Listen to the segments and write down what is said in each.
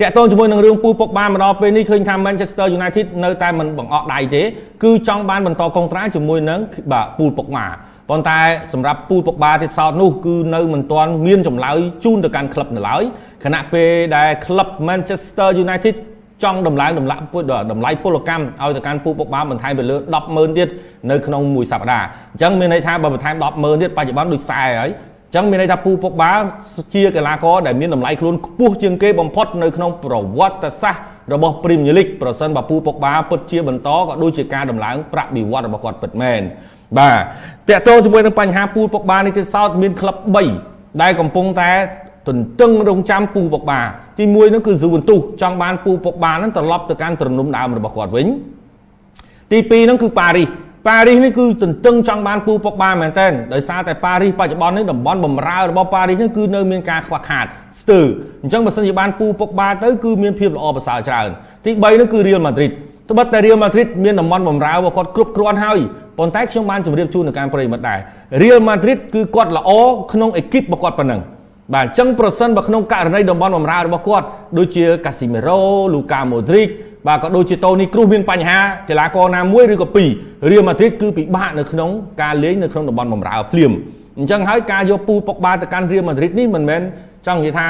តាក់ទងជាមួយនឹងរឿងពូពុកបានមកដល់ពេលនេះឃើញថា Manchester United នៅតែមិនបង្អក់ដៃទេគឺចង់បានបន្តកុងត្រាជាមួយនឹងបាទពូពុកម៉ាប៉ុន្តែសម្រាប់ពូពុកបាទៀតសោតនោះគឺនៅមិនទាន់មានចម្លើយជូនទៅកាន់ក្លឹបនៅឡើយខណៈពេលដែលក្លឹប Manchester United ចង់ដំឡើងតម្លាក់ពុទ្ធតម្លៃពលកម្មឲ្យទៅកាន់ពូពុកបាបន្ថែមទៅលើ100000ទៀតនៅក្នុងមួយសប្តាហ៍អញ្ចឹងមានន័យថាបើបន្ថែម100000ទៀតបច្ចុប្បន្នដូចខ្សែហើយ អញ្ចឹងមានន័យថាពូពុកបាជាកីឡាករដែលមានតម្លៃខ្លួនខ្ពស់ជាងគេបំផុតនៅក្នុងប្រវត្តិសាស្ត្ររបស់ Premier League ប្រសិនបើពូពុកបាពិតជាបន្តក៏ដូចជាការដំឡើងប្រាក់បៀវត្សរបស់គាត់ពិតមែនបាទតកតងជាមួយនឹងបញ្ហាពូពុកបានេះទៀតសោតមានក្លឹប3ដែលកំពុងតែទន្ទឹងរង់ចាំពូពុកបាទី1នោះគឺស៊ូវិនទូសចង់បានពូពុកបានឹងត្រឡប់ទៅកាន់ទ្រនំដើមរបស់គាត់វិញទី2នោះគឺប៉ារីស ប៉ារីសនេះគឺទន្ទឹងចង់បានពូពុកបាមែនតើដោយសារតែប៉ារីសបច្ចុប្បន្ននេះតំបន់បំរើរបស់ប៉ារីសនេះគឺនៅមានការខ្វះខាតស្ទើរអញ្ចឹងបើសិនជាបានពូពុកបាទៅគឺមានភាពល្អប្រសើរច្រើនទី3នោះគឺរៀលម៉ាឌ្រីតត្បិតតែរៀលម៉ាឌ្រីតមានតំបន់បំរើរបស់គាត់គ្រប់គ្រាន់ហើយប៉ុន្តែខ្ញុំបានជម្រាបជូននៅការប្រិមិត្តដែររៀលម៉ាឌ្រីតគឺគាត់ល្អក្នុងអេគីបរបស់គាត់ប៉ុណ្ណឹងបាទអញ្ចឹងប្រសិនបើក្នុងករណីតំបន់បំរើរបស់គាត់ដូចជាកាស៊ីមេរ៉ូលូកាម៉ូឌ្រីក បាទក៏ដូចជាតូនីគ្រូសមានបញ្ហាកីឡាករណាមួយឬក៏ពីររៀលម៉ាឌ្រីតគឺពិបាកនៅក្នុងការលេងនៅក្នុងតំបន់បំរើភ្លាមអញ្ចឹងហើយការយកពូប៉ុកបាទៅកាន់រៀលម៉ាឌ្រីតនេះមិនមែនចង់និយាយថា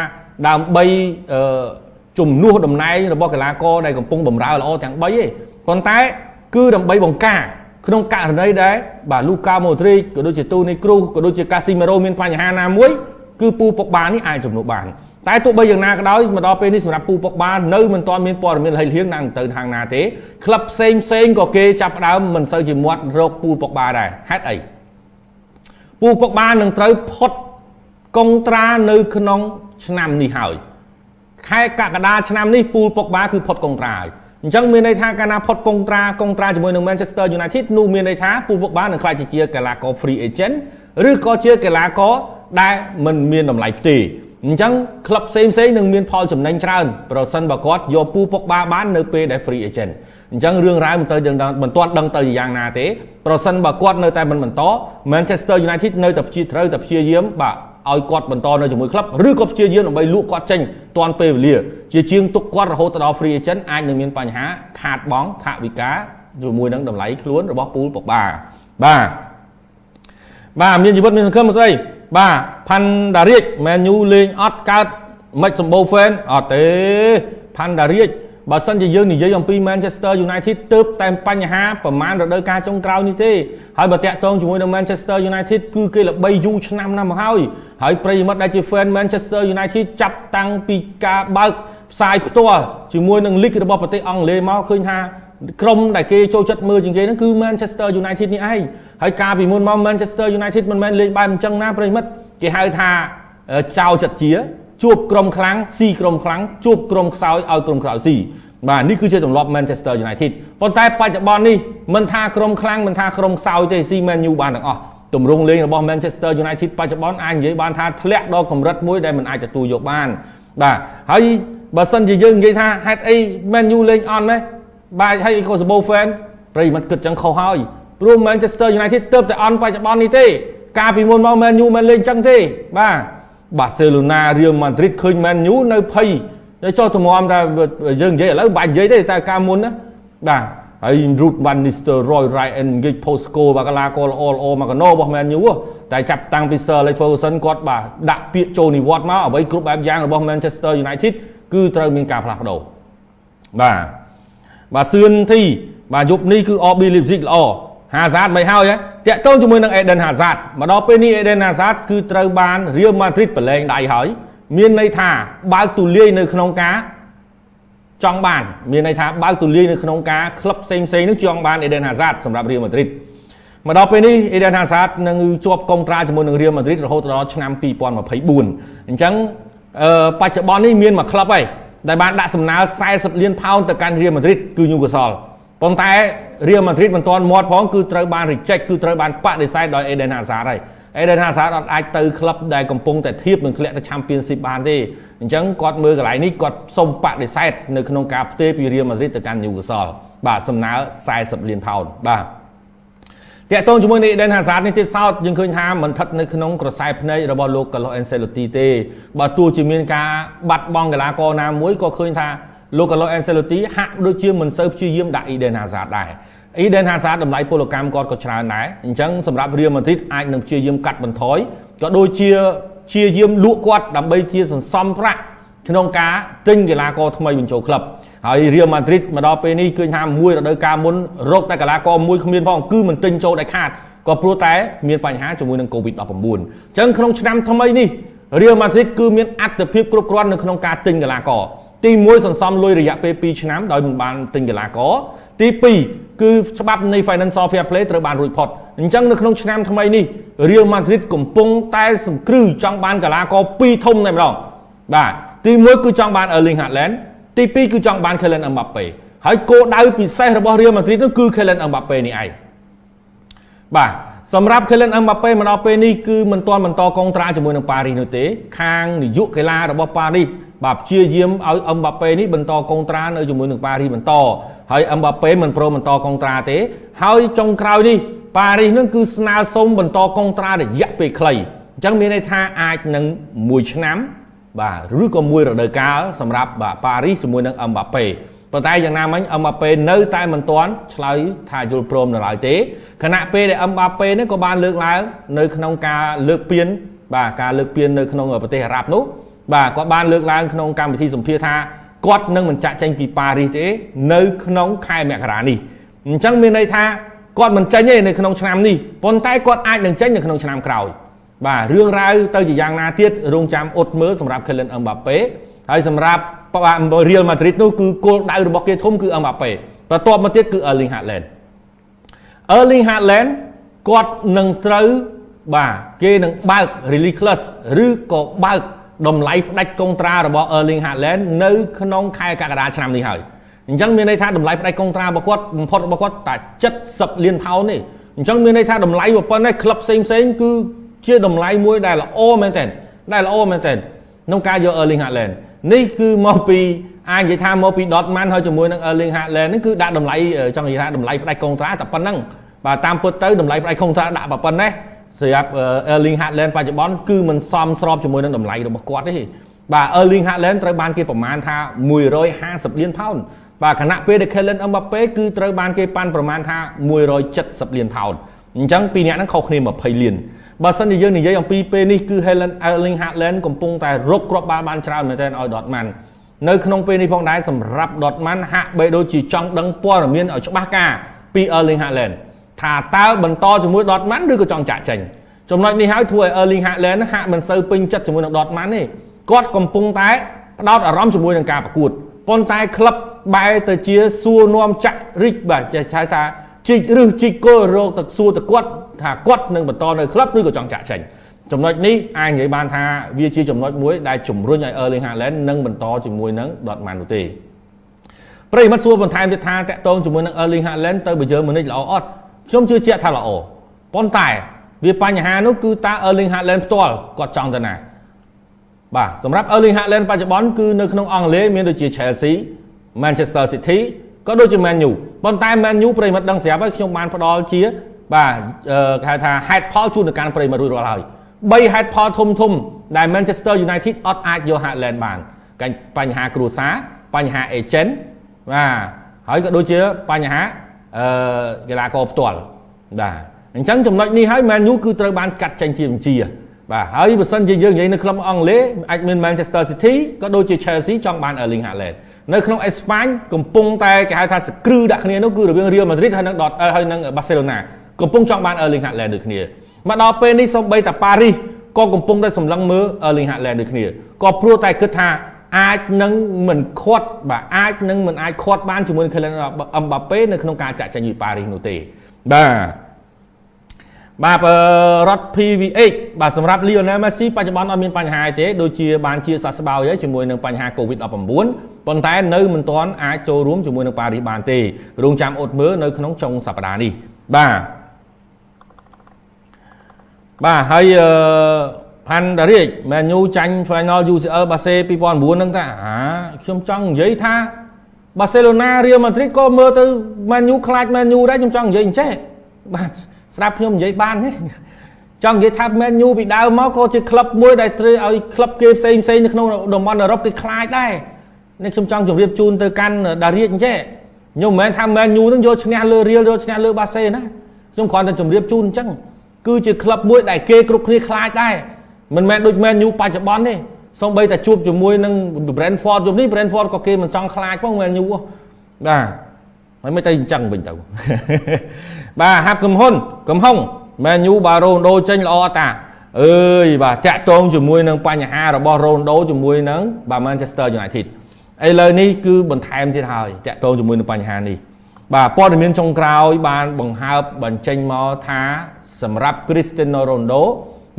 ដើម្បីអឺជំនួសតំណែងរបស់កីឡាករដែលកំពុងបំរើល្អទាំង3ទេប៉ុន្តែគឺដើម្បីបង្ការក្នុងករណីដែលបាទលូកាម៉ូឌ្រីកក៏ដូចជាតូនីគ្រូសក៏ដូចជាកាស៊ីមេរ៉ូមានបញ្ហាណាមួយគឺពូប៉ុកបានេះអាចជំនួសបាន តែទោះបីយ៉ាងណាក៏ដោយមកដល់ពេលនេះសម្រាប់ពូពុកបាននៅមិនទាន់មានព័ត៌មានលហិលហៀងណាទៅທາງណាទេក្លឹបផ្សេងផ្សេងក៏គេចាប់ដើមមិនសូវជាមាត់រកពូពុកបានដែរហេតុអីពូពុកបាននឹងត្រូវផុតកុងត្រានៅក្នុងឆ្នាំនេះហើយខែកក្កដាឆ្នាំនេះពូពុកបាគឺផុតកុងត្រាហើយអញ្ចឹងមានន័យថាកាលណាផុតកុងត្រាកុងត្រាជាមួយនឹង Manchester United នោះមានន័យថាពូពុកបានឹងក្លាយជាកីឡាករ free agent ឬក៏ជាកីឡាករដែលមិនមានតម្លៃផ្ទេរ អញ្ចឹងក្លឹបផ្សេងផ្សេងនឹងមានផលចំណេញច្រើនប្រសិនបើគាត់យកពូពុកបាបាននៅពេលដែល free agent អញ្ចឹងរឿងរ៉ាវមិនទៅយើងមិនទាន់ដឹងទៅយ៉ាងណាទេប្រសិនបើគាត់នៅតែមិនបន្ត Manchester United នៅតែព្យាត្រូវតែព្យាយាមបាទឲ្យគាត់បន្តនៅជាមួយក្លឹបឬក៏ព្យាយាមដើម្បីលក់គាត់ចេញទាន់ពេលវេលា ជាជាងទុកគាត់រហូតដល់ free agent អាចនឹងមានបញ្ហាខាតបង់ថវិកាជាមួយនឹងតម្លៃខ្លួនរបស់ពូលពុកបាបាទបាទមានជីវិតមានសង្ឃឹមស្អី បាទផាន់ដារៀចមែនយូលេងអត់កើតមិនសម្បូរ fan អត់ទេផាន់ដារៀចបើសិនជាយើងនិយាយអំពី Manchester United ទៅតែបញ្ហាប្រមាណរដូវកាលចុងក្រោយនេះទេហើយបើតាក់ទងជាមួយនឹង Manchester United គឺគេល្បីយូរឆ្នាំណាស់មកហើយហើយប្រិយមិត្តដែលជា fan Manchester United ចាប់តាំងពីការបើកផ្សាយផ្ទាល់ជាមួយនឹង League របស់ប្រទេសអង់គ្លេសមកឃើញថា ក្រុមដែលគេចូលចិត្តមើលជាងគេហ្នឹងគឺ Manchester United នេះឯងហើយកាលពីមុនមក Manchester United មិនមែនលេងបែបអញ្ចឹងណាប្រិមិត្តគេហៅថាចៅចិត្តជាជួបក្រុមខ្លាំងស៊ីក្រុមខ្លាំងជួបក្រុមខ្សោយឲ្យក្រុមខ្សោយស៊ីបាទនេះគឺជាទម្លាប់ Manchester United ប៉ុន្តែបច្ចុប្បន្ននេះមិនថាក្រុមខ្លាំងមិនថាក្រុមខ្សោយទេស៊ី Man U បានទាំងអស់ទម្រង់លេងរបស់ Manchester United បច្ចុប្បន្នអាចនិយាយបានថាធ្លាក់ដល់កម្រិតមួយដែលមិនអាចទទួលយកបានបាទហើយបើសិនជាយើងនិយាយថាហេតុអី Man U លេងអន់ម៉េះ បាទហើយក៏សបោ fan ប្រិយមិត្តគិតចឹងខុសហើយព្រោះ Manchester United ទៅតែអន់បច្ចុប្បន្ននេះទេ កាលពីមុនមក Man U មិនលេងចឹងទេបាទ Barcelona Real Madrid ឃើញ Man U នៅភ័យតែចុះតម្រាំថាយើងនិយាយឥឡូវបាច់និយាយទេតែកាលមុនណាបាទហើយ Ruth van Nistelrooy Ryan Giggs Posco បាទកលាករល្អល្អមកកណោរបស់ Man U តែចាប់តាំងពី Sir Alex Ferguson គាត់បាទដាក់ពាក្យចូលនិវត្តន៍មកអ្វីគ្រប់បែបយ៉ាងរបស់ Manchester United គឺត្រូវមានការផ្លាស់ប្ដូរបាទ បាទសឿនធីបាទយប់នេះគឺ RB Leipzig ល្អ Hazard មិនហើយតាក់ទងជាមួយនឹង Eden Hazard មកដល់ពេលនេះ Eden Hazard គឺត្រូវបាន Real Madrid ប្រឡែងដៃហើយ មានន័យថាបើកទូលាយនៅក្នុងការចង់បាន មានន័យថាបើកទូលាយនៅក្នុងការក្លឹបផ្សេងផ្សេងនឹងចង់បាន Eden Hazard សម្រាប់ Real Madrid មកដល់ពេលនេះ Eden Hazard នឹងជាប់កុងត្រាជាមួយនឹង Real Madrid រហូតដល់ឆ្នាំ2024អញ្ចឹងបច្ចុប្បន្ននេះមានមួយក្លឹបហើយ ដែលបានដាក់សំណើ40លានផោនទៅកាន់ Real Madrid គឺ Newcastle ប៉ុន្តែ Real Madrid មិនទាន់មាត់ផងគឺត្រូវបាន reject គឺត្រូវបានបដិសេធដោយ Eden Hazard ហើយ Eden Hazard អត់អាចទៅក្លឹបដែលកំពុងតែធៀបនឹងធ្លាក់ទៅ Championship បានទេអញ្ចឹងគាត់មើលកន្លែងនេះគាត់សុំបដិសេធនៅក្នុងការផ្ទេរពី Real Madrid ទៅកាន់ Newcastle បាទសំណើ40លានផោនបាទ តាក់ទងជាមួយនេះ Eden Hazard នេះទៀតសោតយើងឃើញថាមិនស្ថិតនៅក្នុងក្រសែភ្នែករបស់លោក Carlo Ancelotti ទេបើទោះជាមានការបាត់បង់កីឡាករណាមួយក៏ឃើញថាលោក Carlo Ancelotti ហាក់ដូចជាមិនសូវព្យាយាមដាក់ Eden Hazard ដែរ Eden Hazard តម្លៃពលកម្មគាត់ក៏ច្រើនដែរអញ្ចឹងសម្រាប់ Real Madrid អាចនឹងព្យាយាមកាត់បន្ថយក៏ដូចជាព្យាយាមលក់គាត់ដើម្បីជាសន្សំប្រាក់ក្នុងការទិញកីឡាករថ្មីបញ្ចូលក្លឹប ហើយ Real Madrid មកដល់ពេលនេះឃើញថាមួយរដូវកាលមុនរកតែកីឡាករមួយគ្មានផងគឺមិនទិញចូលដាច់ខាតក៏ព្រោះតែមានបញ្ហាជាមួយនឹង COVID-19 អញ្ចឹងក្នុងឆ្នាំថ្មីនេះ Real Madrid គឺមានអត្ថភាពគ្រប់គ្រាន់នៅក្នុងការទិញកីឡាករទី1សន្សំលុយរយៈពេល2ឆ្នាំដោយមិនបានទិញកីឡាករទី2គឺច្បាប់នៃ Financial Fair Play ត្រូវបានរួចផុតអញ្ចឹងនៅក្នុងឆ្នាំថ្មីនេះ Real Madrid កំពុងតែសង្គ្រឹះចង់បានកីឡាករ2ធំតែម្ដងបាទទី1គឺចង់បាន Erling Haaland ទី2គឺចង់បាន Kylian Mbappe ហើយគោលដៅពិសេសរបស់ Real Madrid នោះគឺ Kylian Mbappe នេះឯងបាទសម្រាប់ Kylian Mbappe មកដល់ពេលនេះគឺមិនទាន់បន្តកងត្រាជាមួយនឹងប៉ារីសនោះទេ ខាងនាយកកីឡារបស់ប៉ារីសបាទព្យាយាមឲ្យអឹមបាប៉េនេះបន្តកងត្រានៅជាមួយនឹងប៉ារីសបន្តហើយអឹមបាប៉េមិនព្រមបន្តកងត្រាទេ ហើយចុងក្រោយនេះប៉ារីសនឹងគឺស្នើសុំបន្តកងត្រារយៈពេលខ្លីអញ្ចឹងមានន័យថាអាចនឹង1ឆ្នាំ បាទឬក៏មួយរដូវកាលសម្រាប់បាទប៉ារីសជាមួយនឹងអឹមបាប៉េប៉ុន្តែយ៉ាងណាមិញអឹមបាប៉េនៅតែមិនទាន់ឆ្លើយថាយល់ព្រមនៅឡើយទេខណៈពេលដែលអឹមបាប៉េនេះក៏បានលើកឡើងនៅក្នុងការលើកពានបាទការលើកពាននៅក្នុងប្រទេសអារ៉ាប់នោះបាទគាត់បានលើកឡើងក្នុងកម្មវិធីសម្ភាសថាគាត់នឹងមិនចាក់ចេញពីប៉ារីសទេនៅក្នុងខែមករានេះអញ្ចឹងមានន័យថាគាត់មិនចេញទេនៅក្នុងឆ្នាំនេះប៉ុន្តែគាត់អាចនឹងចេញនៅក្នុងឆ្នាំក្រោយ បាទរឿងរ៉ាវទៅជាយ៉ាងណាទៀតរងចាំអ៊ុតមើលសម្រាប់ Kylian Mbappe ហើយសម្រាប់ Real Madrid នោះគឺគោលដៅរបស់គេធំគឺ Mbappe បន្ទាប់មកទៀតគឺ Erling Haaland Erling Haaland គាត់នឹងត្រូវបាទគេនឹងបើក release clause ឬក៏បើកតម្លៃផ្ដាច់កុងត្រារបស់ Erling Haaland នៅក្នុងខែកក្កដាឆ្នាំនេះហើយអញ្ចឹងមានន័យថាតម្លៃផ្ដាច់កុងត្រារបស់គាត់បំផុតរបស់គាត់តែ70លានផោនទេអញ្ចឹងមានន័យថាតម្លៃប៉ុណ្ណេះក្លឹបផ្សេងផ្សេងគឺ ជាតម្លៃមួយដែលល្អមែនទែនដែលល្អមែនទែនក្នុងការយក Erling Haaland នេះគឺមកពីអាចនិយាយថាមកពី Dortmund ហើយជាមួយនឹង Erling Haaland នេះគឺដាក់តម្លៃចង់និយាយថាតម្លៃផ្ដាច់កុងត្រាតែប៉ុណ្ណឹងបាទតាមពិតទៅតម្លៃផ្ដាច់កុងត្រាដាក់ប៉ុណ្ណេះសម្រាប់ Erling Haaland បច្ចុប្បន្នគឺមិនសមស្របជាមួយនឹងតម្លៃរបស់គាត់ទេបាទ Erling Haaland ត្រូវបានគេប្រមាណថា150លានផោនបាទខណៈពេលដែល Kylian Mbappe គឺត្រូវបានគេប៉ាន់ប្រមាណថា170លានផោន អញ្ចឹងពីរនាក់ហ្នឹងខុសគ្នា20លានបើសិនជាយើងនិយាយអំពីពេលនេះគឺ Helen Erling Haaland កំពុងតែរកគ្រាប់បាល់បានច្រើនមែនទែនឲ្យ Dortmund នៅក្នុងពេលនេះផងដែរសម្រាប់ Dortmund ហាក់បីដូចជាចង់ដឹងព័ត៌មានឲ្យច្បាស់ការពី Erling Haaland ថាតើបន្តជាមួយ Dortmund ឬក៏ចង់ចាក់ចេញចំណុចនេះហើយធ្វើឲ្យ Erling Haaland ហាក់មិនសូវពេញចិត្តជាមួយនឹង Dortmund ទេគាត់កំពុងតែផ្ដោតអារម្មណ៍ជាមួយនឹងការប្រកួតប៉ុន្តែក្លឹបបែរទៅជាសួរនាំចាក់រិចបាទចេះថា ជីករឹសជីកគល់រោគទៅសួរទៅគាត់ថាគាត់នឹងបន្តនៅក្លឹបឬក៏ចង់ចាក់ចេញចំណុចនេះអាចនិយាយបានថាវាជាចំណុចមួយដែលជំរុញឲ្យ Erling Haaland នឹងបន្តជាមួយនឹង Dortmund នោះទេប្រិមិត្តសួរបន្ថែមទៀតថាតកតងជាមួយនឹង Erling Haaland ទៅបើយើងមុននេះល្អអត់ខ្ញុំជឿជាក់ថាល្អប៉ុន្តែវាបញ្ហានោះគឺតើ Erling Haaland ផ្ទាល់គាត់ចង់ទៅណាបាទសម្រាប់ Erling Haaland បច្ចុប្បន្នគឺនៅក្នុងអង់គ្លេសមានដូចជា Chelsea Manchester City ក៏ដូចជា Man U ប៉ុន្តែ Man U ប្រិមិត្តដឹងស្រាប់ហើយខ្ញុំបានផ្ដល់ជាបាទគេហៅថាហេតុផលជូនទៅកាន់ប្រិមិត្តរួចរាល់ហើយ3ហេតុផលធំធំដែល Manchester United អត់អាចយក Haaland បានកាញ់បញ្ហាគ្រួសារបញ្ហា agent បាទហើយក៏ដូចជាបញ្ហាអឺកីឡាករផ្ទាល់បាទអញ្ចឹងចំណុចនេះហើយ Man U គឺត្រូវបានកាត់ចេញជាបញ្ជា បាទហើយបើសិនជាយើងនិយាយនៅក្លឹបអង់គ្លេសអាចមាន Manchester City ក៏ដូចជា Chelsea ចង់បាន Erling Haaland នៅក្នុងអេស្ប៉ាញកំពុងតែគេហៅថាសក្រឺដាក់គ្នានោះគឺរវាង Real Madrid ហើយនឹងហើយនឹង Barcelona កំពុងចង់បាន Erling Haaland ដូចគ្នាមកដល់ពេលនេះសូម្បីតែប៉ារីសក៏កំពុងតែសម្លឹងមើល Erling Haaland ដូចគ្នាក៏ព្រោះតែគិតថាអាចនឹងមិនខាត់បាទអាចនឹងមិនអាចខាត់បានជាមួយនឹង Kylian Mbappe នៅក្នុងការចាក់ចេញពីប៉ារីសនោះទេបាទ បាទរត់ PVH បាទសម្រាប់ Lionel Messi បច្ចុប្បន្នអត់មានបញ្ហាទេដូចជាបានជាសះស្បើយហើយជាមួយនឹងបញ្ហា COVID-19 ប៉ុន្តែនៅមិនទាន់អាចចូលរួមជាមួយនឹងប៉ារីសបានទេរងចាំអត់មើលនៅក្នុងចុងសប្តាហ៍នេះបាទបាទហើយអឺផាន់តារាជមែនញូចាញ់ Final UCL បាសេ2009ហ្នឹងតាអាខ្ញុំចង់និយាយថាបាសេឡូណារៀលម៉ាឌ្រីតក៏មើលទៅមែនញូខ្លាចមែនញូដែរខ្ញុំចង់និយាយអញ្ចេះបាទ ស្ដាប់ខ្ញុំនិយាយបានទេចង់និយាយថា Man U ពីដើមមកក៏ជាក្លឹបមួយដែលត្រូវឲ្យក្លឹបគេផ្សេងផ្សេងនៅក្នុងតំបន់អឺរ៉ុបគេខ្លាចដែរនេះខ្ញុំចង់ជម្រាបជូនទៅកាន់ដារៀកអញ្ចេះខ្ញុំមិនមែនថា Man U នឹងយកឈ្នះលើ Real យកឈ្នះលើ Barca ណាខ្ញុំគ្រាន់តែជម្រាបជូនអញ្ចឹងគឺជាក្លឹបមួយដែលគេគ្រប់គ្នាខ្លាចដែរមិនមែនដូច Man U បច្ចុប្បន្នទេសូម្បីតែជួបជាមួយនឹង Brentford ជុំនេះ Brentford ក៏គេមិនចង់ខ្លាចផង Man U បាទហើយមិនទៅអញ្ចឹងវិញទៅ បាទហាប់កំហ៊ុនកំហុងមែនយូបាទរ៉ូណូចេញល្អតាអើយបាទតាក់ទងជាមួយនឹងបញ្ហារបស់រ៉ូណូជាមួយនឹងបាទ Manchester United ឥឡូវនេះគឺបន្ថែមទៀតហើយតាក់ទងជាមួយនឹងបញ្ហានេះបាទព័ត៌មានចុងក្រោយបានបង្ហើបបញ្ចេញមកថាសម្រាប់ Cristiano Ronaldo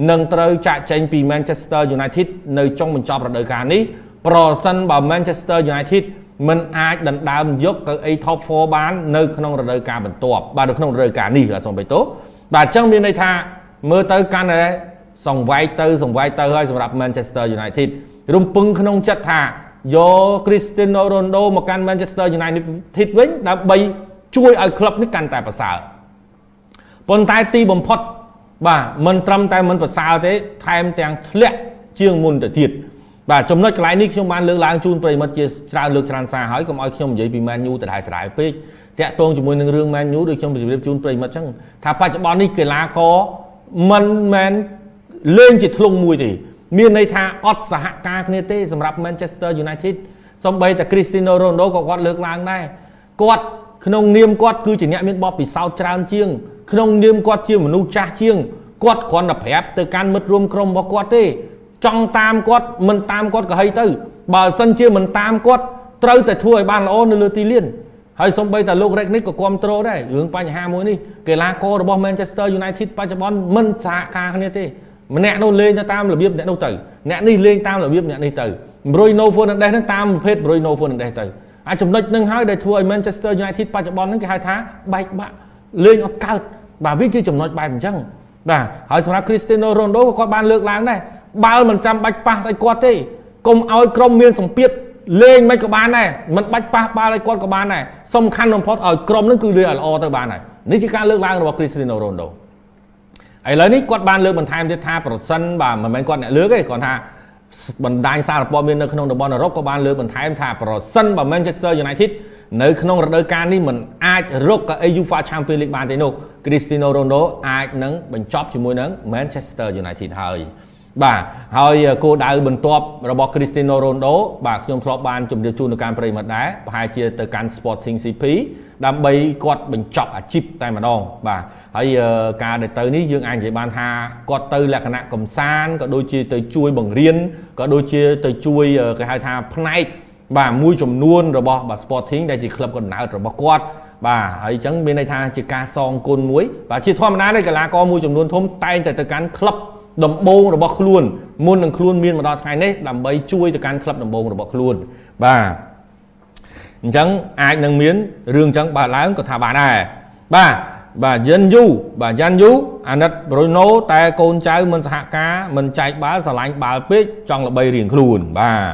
នឹងត្រូវចាក់ចេញពី Manchester United នៅចុងបញ្ចប់រដូវកាលនេះប្រសិនបើ Manchester United មិនអាចដណ្ដើមយកកៅអី top 4បាននៅក្នុងរដូវកាលបន្ទាប់បាទនៅក្នុងរដូវកាលនេះបាទសូមបេតូបាទអញ្ចឹងមានន័យថាមើលទៅកាន់តែសង្វែកទៅសង្វែកទៅហើយសម្រាប់ Manchester United រំពឹងក្នុងចិត្តថាយក Cristiano Ronaldo មកកាន់ Manchester United វិញដើម្បីជួយឲ្យក្លឹបនេះកាន់តែប្រសើរប៉ុន្តែទីបំផុតបាទមិនត្រឹមតែមិនប្រសើរទេថែមទាំងធ្លាក់ជាងមុនទៅទៀត បាទចំណុចកន្លែងនេះខ្ញុំបានលើកឡើងជូនប្រិមិត្តជាច្រើនលើកច្រើនសារហើយកុំឲ្យខ្ញុំនិយាយពី Man U ដដែលដដែលពេកតាក់ទងជាមួយនឹងរឿង Man U ដូចខ្ញុំជម្រាបជូនប្រិមិត្តអញ្ចឹងថាបច្ចុប្បន្ននេះកីឡាករមិនមែនលេងជាធ្លុងមួយទេមានន័យថាអត់សហការគ្នាទេសម្រាប់ Manchester United សំបីតែ Cristiano Ronaldo ក៏គាត់លើកឡើងដែរគាត់ក្នុងនាមគាត់គឺជាអ្នកមានបទពិសោធន៍ច្រើនជាង ក្នុងនាមគាត់ជាមនុស្សចាស់ជាងគាត់គ្រាន់តែប្រាប់ទៅកាន់មិត្តរួមក្រុមរបស់គាត់ទេ ចង់តាមគាត់មិនតាមគាត់ក៏ហីទៅ បើសិនជាមិនតាមគាត់ត្រូវតែធ្វើឲ្យបានល្អនៅលើទីលានហើយសំបីតែលោក Rek នេះក៏គ្រប់គ្រងដែររឿងបញ្ហាមួយនេះកីឡាកររបស់ Manchester United បច្ចុប្បន្នមិនសហការគ្នាទេម្នាក់នោះលេងទៅតាមរបៀបអ្នកនោះទៅអ្នកនេះលេងតាមរបៀបអ្នកនេះទៅ Bruno Fernandes ហ្នឹងតាមប្រភេទ Bruno Fernandes ទៅអាចំណុចហ្នឹងហើយដែលធ្វើឲ្យ Manchester United បច្ចុប្បន្នហ្នឹងគេហៅថាបែកបាក់លេងអត់កើតបាទវាជាចំណុចបែបអញ្ចឹងបាទហើយសម្រាប់ Cristiano Ronaldo ក៏គាត់បានលើកឡើងដែរ បាល់មិនចាំបាច់ប៉ះឲ្យគាត់ទេកុំឲ្យក្រុមមានសម្ពាធលេងមិនក៏បានដែរមិនបាច់ប៉ះបាល់ឲ្យគាត់ក៏បានដែរសំខាន់បំផុតឲ្យក្រុមនឹងគឺលេងឲ្យល្អទៅបានហើយនេះជាការលើកឡើងរបស់ Cristiano Ronaldo ឥឡូវនេះគាត់បានលើកបន្ថែមទៀតថាប្រសិនបាទមិនមែនគាត់អ្នកលើកទេគាត់ថាបណ្ដាញសារព័ត៌មាននៅក្នុងតំបន់អឺរ៉ុបក៏បានលើកបន្ថែមថាប្រសិនបើ Manchester United នៅក្នុងរដូវកាលនេះមិនអាចរកកៅអី UEFA Champions League បានទេនោះ Cristiano Ronaldo អាចនឹងបញ្ចប់ជាមួយនឹង Manchester United ហើយ បាទហើយគោលដៅបន្ទាប់របស់ Cristiano Ronaldo បាទខ្ញុំធ្លាប់បានជម្រាបជូននៅការប្រិមត្តដែរប្រហែលជាទៅកាន់ Sporting CP ដើម្បីគាត់បញ្ចប់អាជីពតែម្ដងបាទហើយការដែលទៅនេះយើងអាចនិយាយបានថាគាត់ទៅលក្ខណៈកំសាន្តក៏ដូចជាទៅជួយបង្រៀនក៏ដូចជាទៅជួយគេហៅថាផ្នែកបាទមួយចំនួនរបស់បាទ Sporting ដែលជាក្លឹបកណ្ដាលរបស់គាត់បាទហើយអញ្ចឹងមានន័យថាជាការសងគុណមួយបាទជាធម្មតាទេកីឡាករមួយចំនួនធំតែងតែទៅកាន់ក្លឹប ដំបូងរបស់ខ្លួនមុននឹងខ្លួនមានមកដល់ថ្ងៃនេះដើម្បីជួយទៅកាន់ក្លឹបដំបូងរបស់ខ្លួនបាទអញ្ចឹងអាចនឹងមានរឿងអញ្ចឹងបើឡើងក៏ថាបានដែរបាទបាទយិនយូបាទយ៉ាន់យូអាណិតប្រូណូតែកូនចៅមិនសហការមិនចែកបាល់ស្រឡាញ់បាល់ពេកចង់ល្បីរៀងខ្លួនបាទ